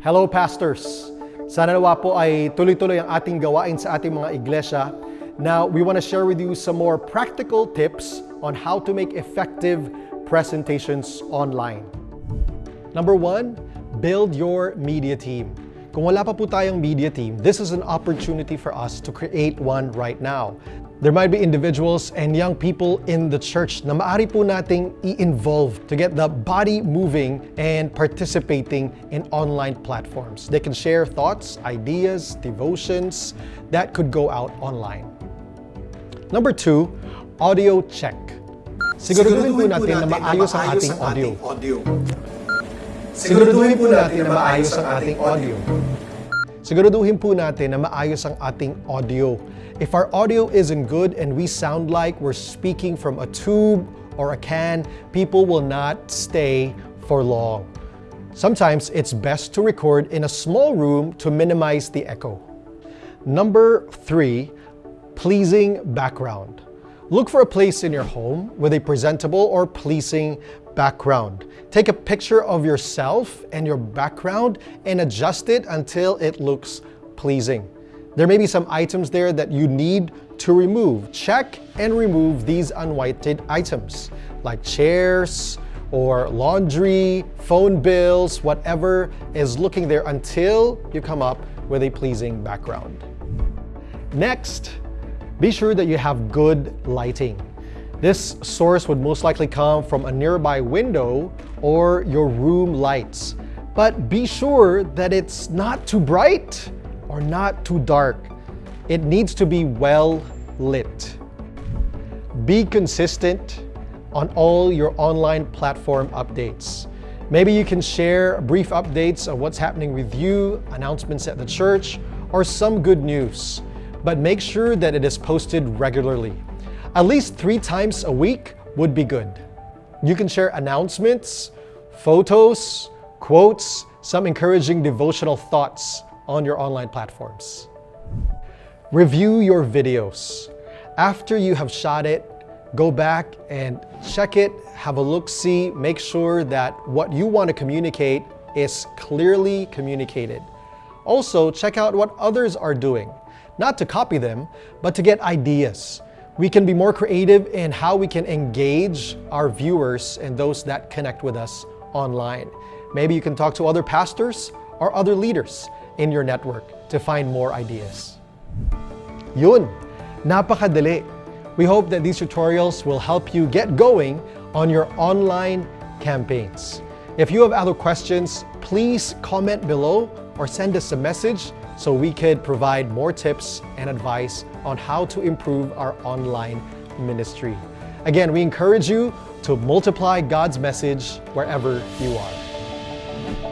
Hello pastors! Sana nawa po ay tuloy-tuloy ang ating gawain sa ating mga iglesia. Now, we want to share with you some more practical tips on how to make effective presentations online. Number one, build your media team. Kung wala pa po tayong media team, this is an opportunity for us to create one right now. There might be individuals and young people in the church na maaari po nating i-involve to get the body moving and participating in online platforms. They can share thoughts, ideas, devotions that could go out online. Number two, audio check. Siguraduhin po natin na maayos ang ating audio. Siguraduhin po natin na maayos ang ating audio. Siguraduhin po natin na maayos ang ating audio. If our audio isn't good and we sound like we're speaking from a tube or a can, people will not stay for long. Sometimes it's best to record in a small room to minimize the echo. Number three, pleasing background. Look for a place in your home with a presentable or pleasing background. Take a picture of yourself and your background and adjust it until it looks pleasing. There may be some items there that you need to remove. Check and remove these unwanted items like chairs or laundry, phone bills, whatever is looking there until you come up with a pleasing background. Next, be sure that you have good lighting. This source would most likely come from a nearby window or your room lights. But be sure that it's not too bright or not too dark. It needs to be well lit. Be consistent on all your online platform updates. Maybe you can share brief updates of what's happening with you, announcements at the church, or some good news. But make sure that it is posted regularly. At least three times a week would be good. You can share announcements, photos, quotes, some encouraging devotional thoughts on your online platforms. Review your videos. After you have shot it, go back and check it, have a look-see, make sure that what you want to communicate is clearly communicated. Also, check out what others are doing. Not to copy them, but to get ideas. We can be more creative in how we can engage our viewers and those that connect with us online. Maybe you can talk to other pastors or other leaders in your network to find more ideas. Yun, napakadali. We hope that these tutorials will help you get going on your online campaigns. If you have other questions, please comment below or send us a message so we could provide more tips and advice on how to improve our online ministry. Again, we encourage you to multiply God's message wherever you are.